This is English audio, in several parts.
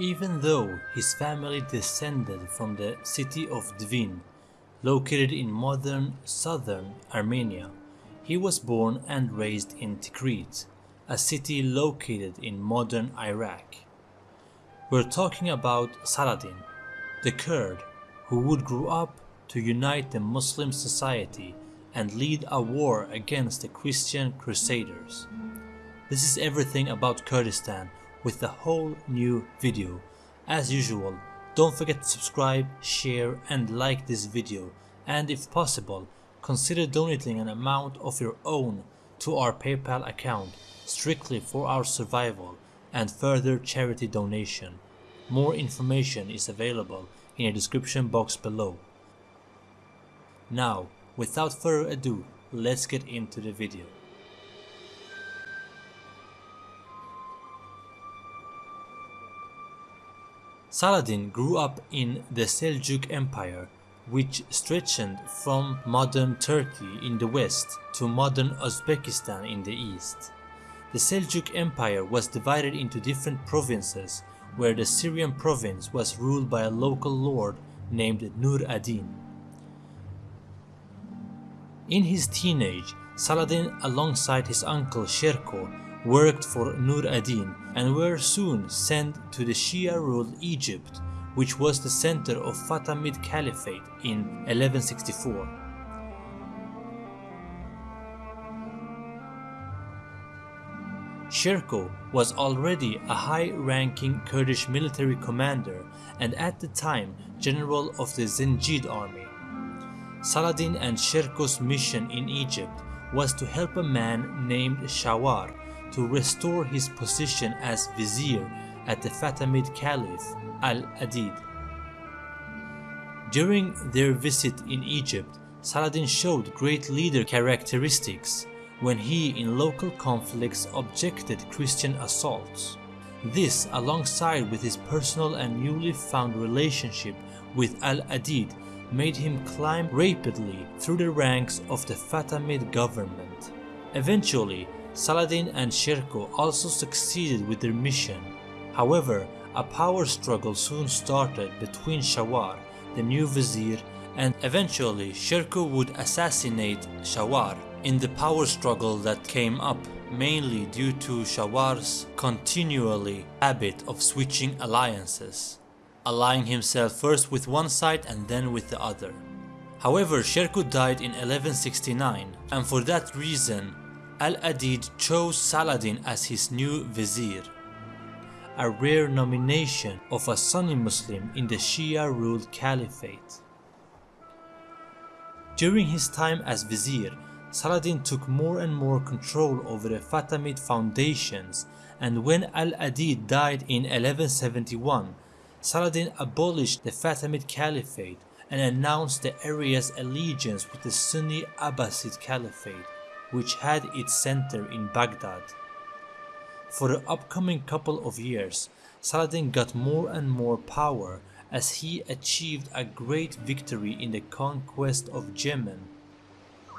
Even though his family descended from the city of Dvin, located in modern southern Armenia, he was born and raised in Tikrit, a city located in modern Iraq. We're talking about Saladin, the Kurd who would grow up to unite the Muslim society and lead a war against the Christian crusaders. This is everything about Kurdistan with a whole new video. As usual, don't forget to subscribe, share and like this video and if possible, consider donating an amount of your own to our PayPal account strictly for our survival and further charity donation. More information is available in the description box below. Now, without further ado, let's get into the video. Saladin grew up in the Seljuk Empire which stretched from modern Turkey in the west to modern Uzbekistan in the east. The Seljuk Empire was divided into different provinces where the Syrian province was ruled by a local lord named Nur ad-Din. In his teenage, Saladin alongside his uncle Sherko worked for Nur ad-Din and were soon sent to the Shia-ruled Egypt which was the center of Fatimid Caliphate in 1164. Sherko was already a high-ranking Kurdish military commander and at the time general of the Zengid army. Saladin and Sherko's mission in Egypt was to help a man named Shawar to restore his position as vizier at the Fatimid Caliph al-Adid. During their visit in Egypt, Saladin showed great leader characteristics when he in local conflicts objected Christian assaults. This alongside with his personal and newly found relationship with Al-Adid made him climb rapidly through the ranks of the Fatimid government. Eventually, Saladin and Sherko also succeeded with their mission. However, a power struggle soon started between Shawar, the new vizier, and eventually Sherko would assassinate Shawar in the power struggle that came up mainly due to Shawar's continually habit of switching alliances, allying himself first with one side and then with the other. However, Sherko died in 1169 and for that reason Al-Adid chose Saladin as his new vizier a rare nomination of a Sunni Muslim in the Shia-ruled caliphate. During his time as vizier, Saladin took more and more control over the Fatimid foundations and when Al-Adid died in 1171, Saladin abolished the Fatimid Caliphate and announced the area's allegiance with the Sunni Abbasid Caliphate, which had its center in Baghdad. For the upcoming couple of years, Saladin got more and more power as he achieved a great victory in the conquest of Yemen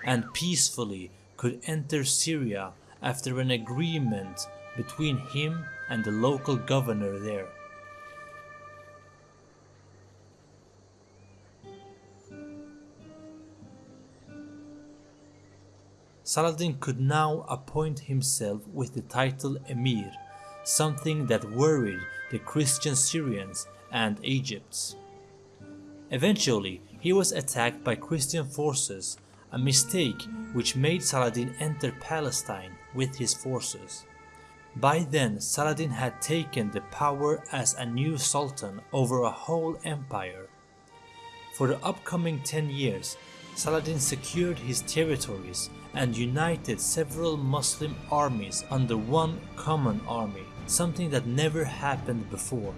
and peacefully could enter Syria after an agreement between him and the local governor there. Saladin could now appoint himself with the title Emir, something that worried the Christian Syrians and Egypts. Eventually, he was attacked by Christian forces, a mistake which made Saladin enter Palestine with his forces. By then, Saladin had taken the power as a new sultan over a whole empire. For the upcoming 10 years, Saladin secured his territories and united several Muslim armies under one common army, something that never happened before.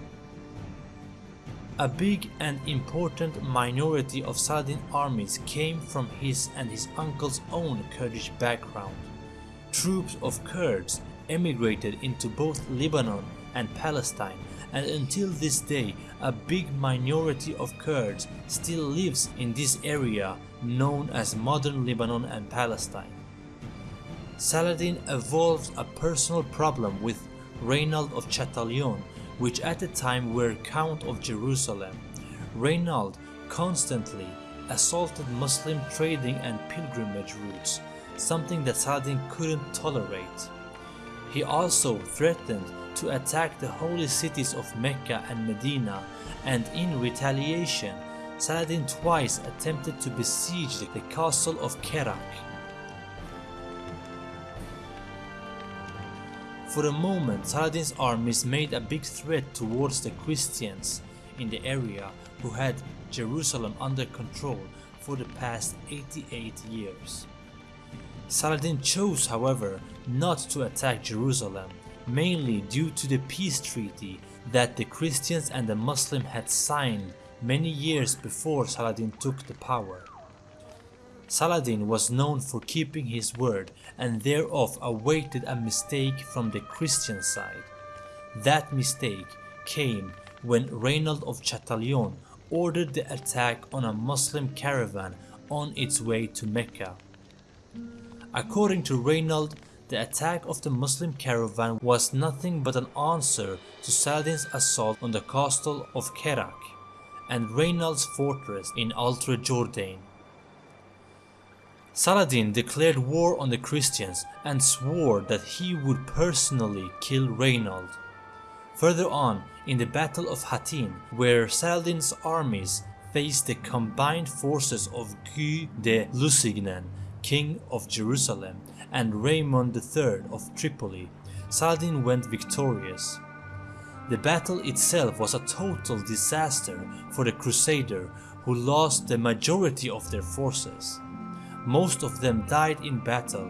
A big and important minority of Saladin armies came from his and his uncle's own Kurdish background. Troops of Kurds emigrated into both Lebanon and Palestine and until this day a big minority of Kurds still lives in this area known as modern Lebanon and Palestine. Saladin evolved a personal problem with Reynald of Chatillon which at the time were Count of Jerusalem, Reynald constantly assaulted Muslim trading and pilgrimage routes, something that Saladin couldn't tolerate. He also threatened to attack the holy cities of Mecca and Medina, and in retaliation, Saladin twice attempted to besiege the castle of Kerak. For a moment, Saladin's armies made a big threat towards the Christians in the area who had Jerusalem under control for the past 88 years. Saladin chose, however, not to attack Jerusalem, mainly due to the peace treaty that the Christians and the Muslims had signed many years before Saladin took the power. Saladin was known for keeping his word and thereof awaited a mistake from the Christian side. That mistake came when Reynald of Chatillon ordered the attack on a Muslim caravan on its way to Mecca. According to Reynald, the attack of the Muslim caravan was nothing but an answer to Saladin's assault on the castle of Kerak and Reynald's fortress in Ultra Jourdain. Saladin declared war on the Christians and swore that he would personally kill Reynald. Further on, in the Battle of Hattin, where Saladin's armies faced the combined forces of Guy de Lusignan, king of Jerusalem, and Raymond III of Tripoli, Saladin went victorious. The battle itself was a total disaster for the Crusader who lost the majority of their forces. Most of them died in battle,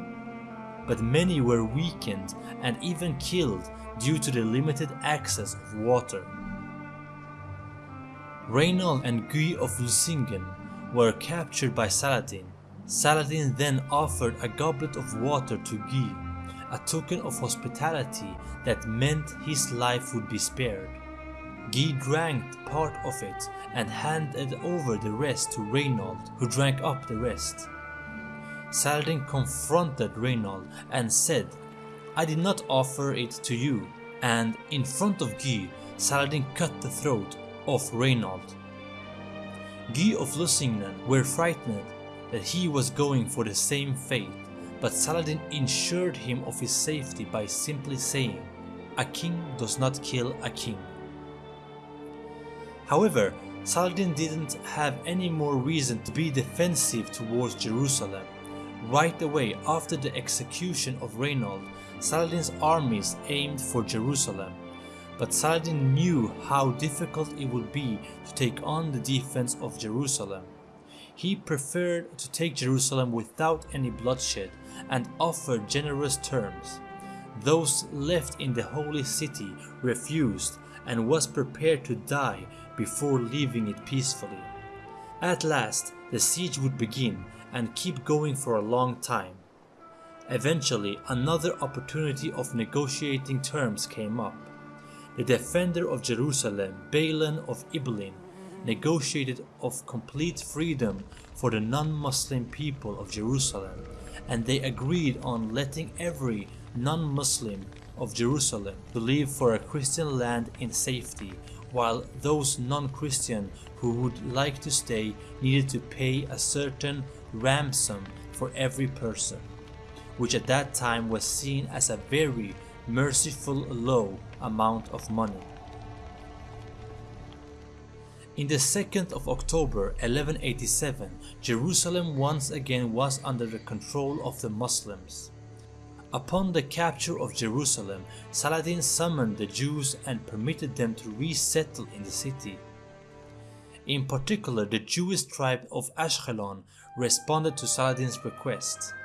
but many were weakened and even killed due to the limited access of water. Reynald and Guy of Lusignan were captured by Saladin. Saladin then offered a goblet of water to Guy a token of hospitality that meant his life would be spared. Guy drank part of it and handed over the rest to Reynald, who drank up the rest. Saladin confronted Reynald and said, I did not offer it to you, and in front of Guy, Saladin cut the throat of Reynald. Guy of Lusignan were frightened that he was going for the same fate but Saladin ensured him of his safety by simply saying, a king does not kill a king. However, Saladin didn't have any more reason to be defensive towards Jerusalem. Right away after the execution of Reynald, Saladin's armies aimed for Jerusalem. But Saladin knew how difficult it would be to take on the defense of Jerusalem. He preferred to take Jerusalem without any bloodshed and offered generous terms. Those left in the holy city refused and was prepared to die before leaving it peacefully. At last, the siege would begin and keep going for a long time. Eventually, another opportunity of negotiating terms came up. The defender of Jerusalem, Balian of Ibelin, negotiated of complete freedom for the non-Muslim people of Jerusalem and they agreed on letting every non-Muslim of Jerusalem to live for a Christian land in safety, while those non-Christian who would like to stay needed to pay a certain ransom for every person, which at that time was seen as a very merciful low amount of money. In the 2nd of October 1187, Jerusalem once again was under the control of the Muslims. Upon the capture of Jerusalem, Saladin summoned the Jews and permitted them to resettle in the city. In particular, the Jewish tribe of Ashkelon responded to Saladin's request.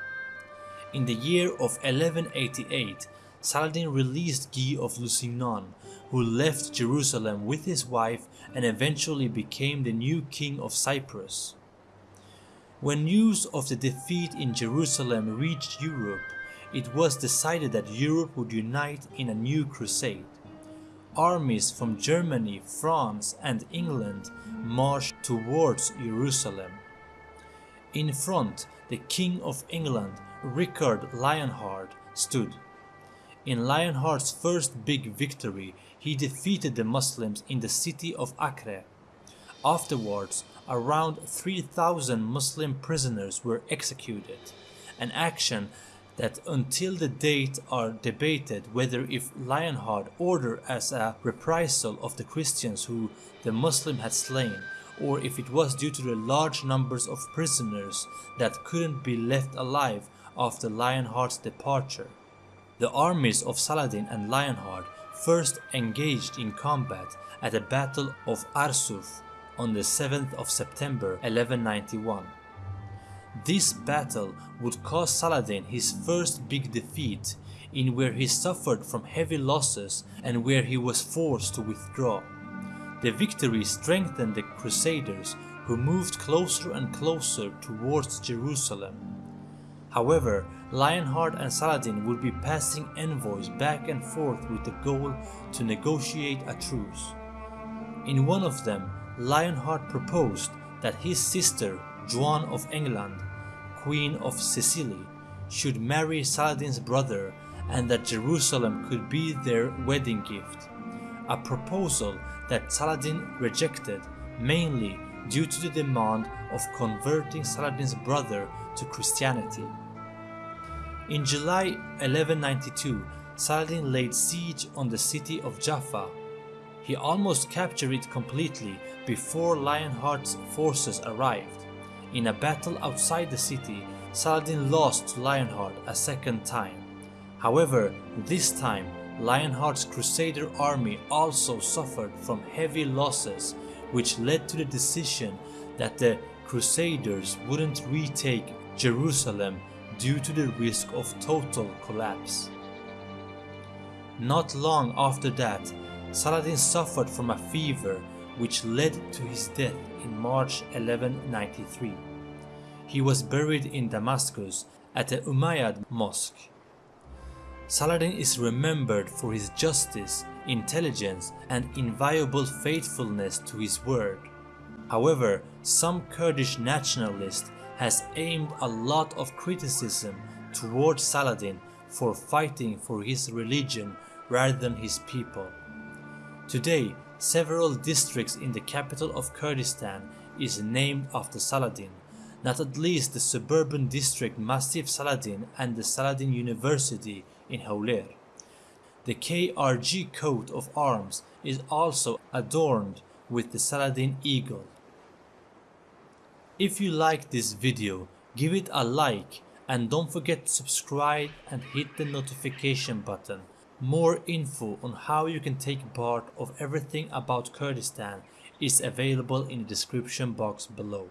In the year of 1188, Saladin released Guy of Lusignan, who left Jerusalem with his wife and eventually became the new king of Cyprus. When news of the defeat in Jerusalem reached Europe, it was decided that Europe would unite in a new crusade. Armies from Germany, France and England marched towards Jerusalem. In front, the King of England, Richard Lionheart, stood. In Lionheart's first big victory, he defeated the Muslims in the city of Acre. Afterwards, around 3,000 Muslim prisoners were executed, an action that until the date are debated whether if Lionheart ordered as a reprisal of the Christians who the Muslim had slain or if it was due to the large numbers of prisoners that couldn't be left alive after Lionheart's departure. The armies of Saladin and Lionheart first engaged in combat at the Battle of Arsuf on the 7th of September 1191. This battle would cause Saladin his first big defeat in where he suffered from heavy losses and where he was forced to withdraw. The victory strengthened the Crusaders who moved closer and closer towards Jerusalem. However, Lionheart and Saladin would be passing envoys back and forth with the goal to negotiate a truce. In one of them, Lionheart proposed that his sister, Joan of England, Queen of Sicily, should marry Saladin's brother and that Jerusalem could be their wedding gift, a proposal that Saladin rejected mainly due to the demand of converting Saladin's brother to Christianity. In July 1192, Saladin laid siege on the city of Jaffa. He almost captured it completely before Lionheart's forces arrived. In a battle outside the city, Saladin lost to Lionheart a second time. However, this time, Lionheart's Crusader army also suffered from heavy losses, which led to the decision that the Crusaders wouldn't retake Jerusalem due to the risk of total collapse. Not long after that, Saladin suffered from a fever which led to his death in March 1193. He was buried in Damascus at the Umayyad Mosque. Saladin is remembered for his justice, intelligence and inviolable faithfulness to his word. However, some Kurdish nationalists has aimed a lot of criticism towards Saladin for fighting for his religion rather than his people. Today, several districts in the capital of Kurdistan is named after Saladin, not at least the suburban district Massif Saladin and the Saladin University in Hawler. The KRG coat of arms is also adorned with the Saladin eagle. If you like this video, give it a like and don't forget to subscribe and hit the notification button. More info on how you can take part of everything about Kurdistan is available in the description box below.